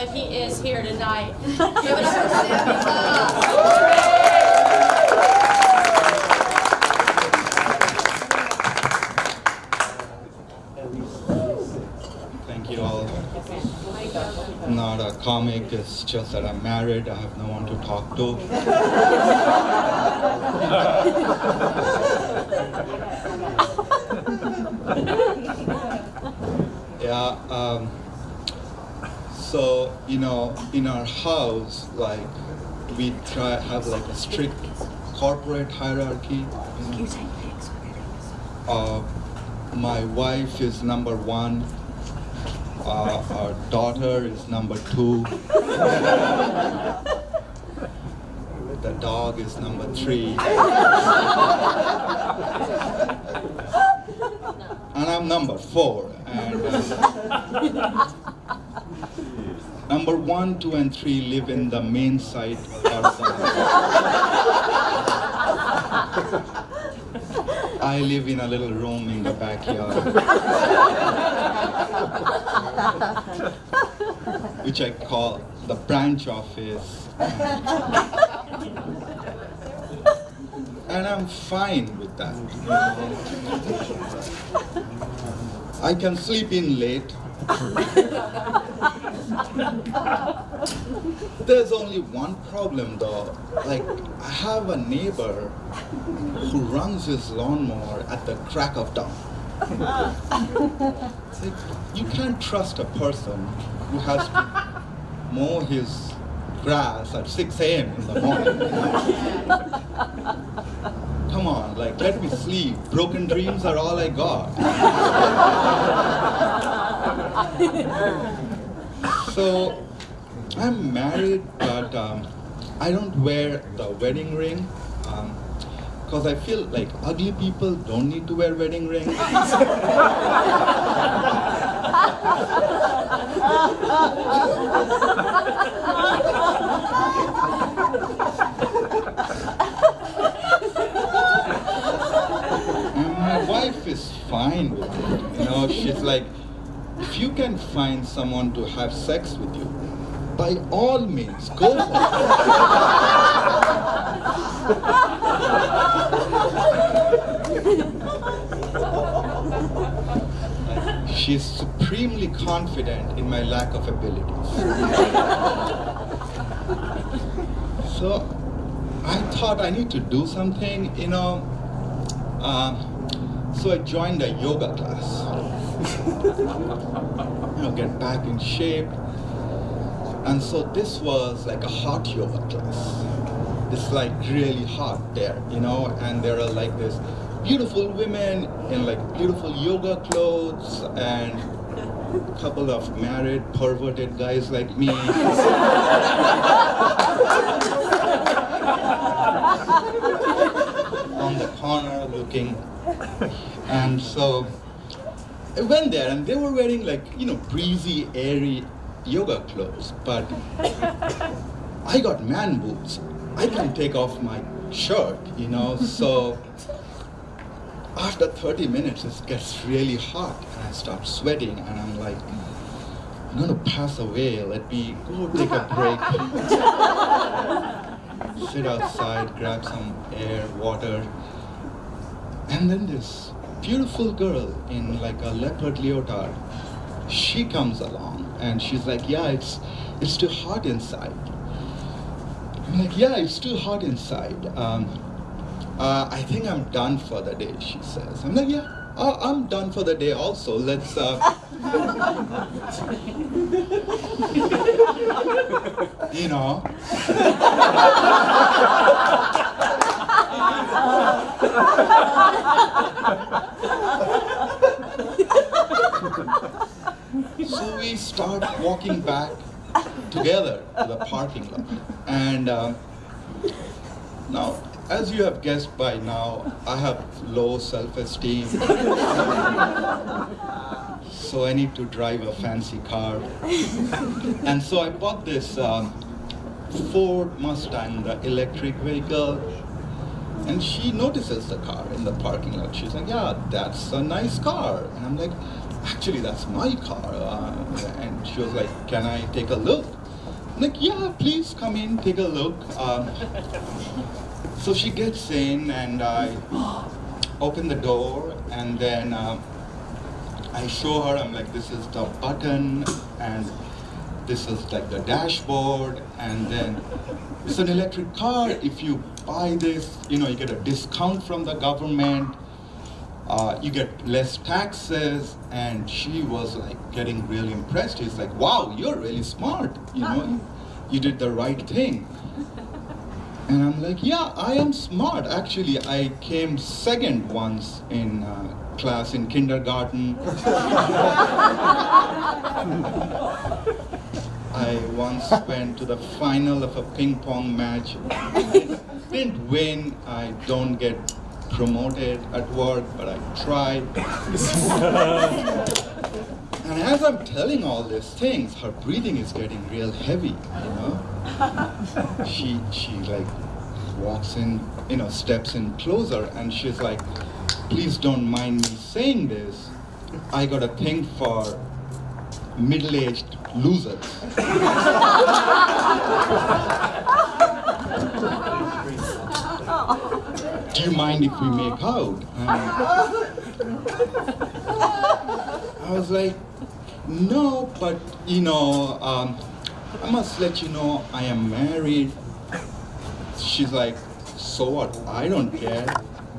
but he is here tonight. Give it up for Sammy Claus. Thank you all. Not a comic, it's just that I'm married, I have no one to talk to. yeah, um, so, you know, in our house, like, we try have like a strict corporate hierarchy. You know? Uh, my wife is number one. Uh, our daughter is number two. the dog is number three. and I'm number four. And uh, number one, two, and three live in the main site. I live in a little room in the backyard, which I call the branch office. And I'm fine with that. I can sleep in late. There's only one problem though. Like, I have a neighbor who runs his lawnmower at the crack of dawn. Like, you can't trust a person who has to mow his grass at 6 a.m. in the morning. Come on, like, let me sleep. Broken dreams are all I got. So, I'm married, but um, I don't wear the wedding ring. because I feel like ugly people don't need to wear wedding rings. And my wife is fine with it. You know, she's like, if you can find someone to have sex with you, by all means, go for it. She's supremely confident in my lack of abilities. so I thought I need to do something, you know. Um, so I joined a yoga class. you know, get back in shape. And so this was like a hot yoga class. It's like really hot there, you know, and there are like this beautiful women in like beautiful yoga clothes and a couple of married perverted guys like me. on the corner looking. And so I went there and they were wearing like, you know, breezy, airy yoga clothes, but I got man boobs. I can take off my shirt, you know, so after 30 minutes it gets really hot and I start sweating and I'm like, I'm gonna pass away, let me go take a break. Sit outside, grab some air, water. And then this beautiful girl in like a leopard leotard, she comes along and she's like, yeah, it's, it's too hot inside. I'm like, yeah, it's too hot inside. Um, uh, I think I'm done for the day, she says. I'm like, yeah, uh, I'm done for the day also. Let's, uh... you know. so we start walking back together to the parking lot. And uh, now, as you have guessed by now, I have low self-esteem. so I need to drive a fancy car. And so I bought this um, Ford Mustang, the electric vehicle. And she notices the car in the parking lot. She's like, yeah, that's a nice car. And I'm like, actually, that's my car. Uh, and she was like, can I take a look? I'm like, yeah, please come in, take a look. Um, so she gets in and I open the door and then um, I show her, I'm like, this is the button and this is like the dashboard and then it's an electric car. If you buy this, you know, you get a discount from the government. Uh, you get less taxes and she was like getting really impressed. She's like, wow, you're really smart. You know, you did the right thing. And I'm like, yeah, I am smart. Actually, I came second once in uh, class in kindergarten. I once went to the final of a ping pong match. Didn't win. I don't get promoted at work, but I tried. and as I'm telling all these things, her breathing is getting real heavy, you know? she she like walks in, you know, steps in closer, and she's like, "Please don't mind me saying this. I got a thing for middle-aged losers." Do you mind if we make out? I was like, no, but you know, um, I must let you know I am married. She's like, so what? I don't care.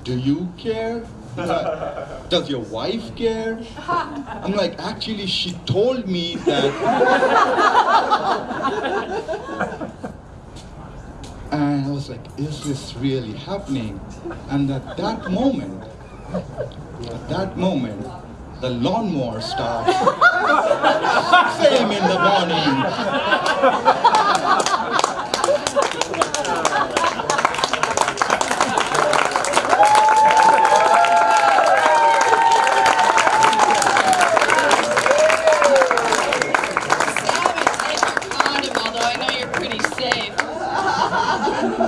Do you care? Like, Does your wife care? I'm like, actually, she told me that. And I was like, is this really happening? And at that moment, at that moment, the lawnmower starts. 6 a.m. in the morning.